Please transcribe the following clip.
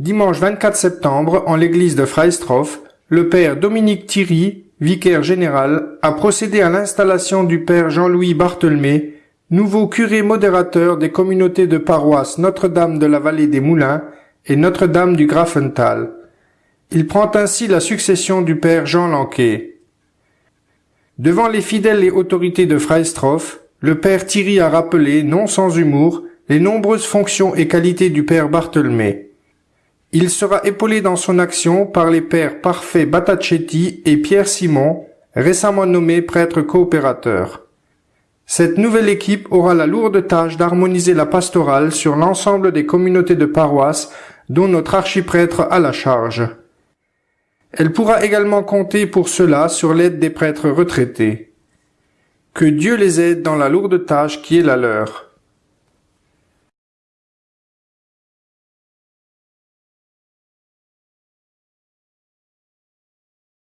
Dimanche 24 septembre, en l'église de Freistroff, le père Dominique Thierry, vicaire général, a procédé à l'installation du père Jean-Louis Barthelmé, nouveau curé modérateur des communautés de paroisse Notre-Dame de la Vallée des Moulins et Notre-Dame du Grafental. Il prend ainsi la succession du père Jean Lanquet. Devant les fidèles et autorités de Freistroff, le père Thierry a rappelé, non sans humour, les nombreuses fonctions et qualités du père Barthelmé. Il sera épaulé dans son action par les pères Parfait Batacetti et Pierre Simon, récemment nommés prêtres coopérateurs. Cette nouvelle équipe aura la lourde tâche d'harmoniser la pastorale sur l'ensemble des communautés de paroisse dont notre archiprêtre a la charge. Elle pourra également compter pour cela sur l'aide des prêtres retraités. Que Dieu les aide dans la lourde tâche qui est la leur.